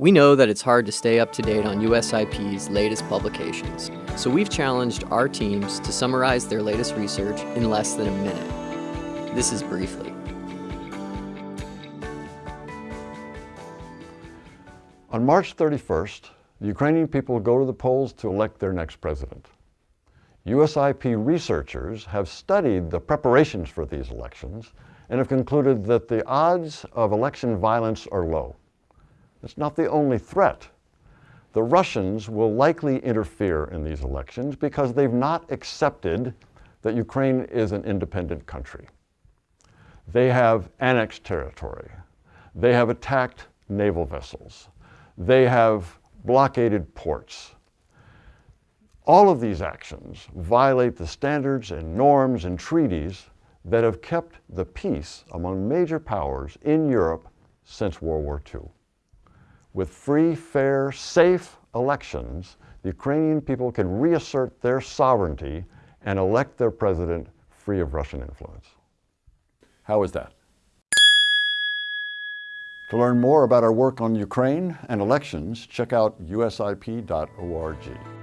We know that it's hard to stay up to date on USIP's latest publications, so we've challenged our teams to summarize their latest research in less than a minute. This is Briefly. On March 31st, the Ukrainian people go to the polls to elect their next president. USIP researchers have studied the preparations for these elections and have concluded that the odds of election violence are low. It's not the only threat. The Russians will likely interfere in these elections because they've not accepted that Ukraine is an independent country. They have annexed territory. They have attacked naval vessels. They have blockaded ports. All of these actions violate the standards and norms and treaties that have kept the peace among major powers in Europe since World War II. With free, fair, safe elections, the Ukrainian people can reassert their sovereignty and elect their president free of Russian influence. How is that? To learn more about our work on Ukraine and elections, check out usip.org.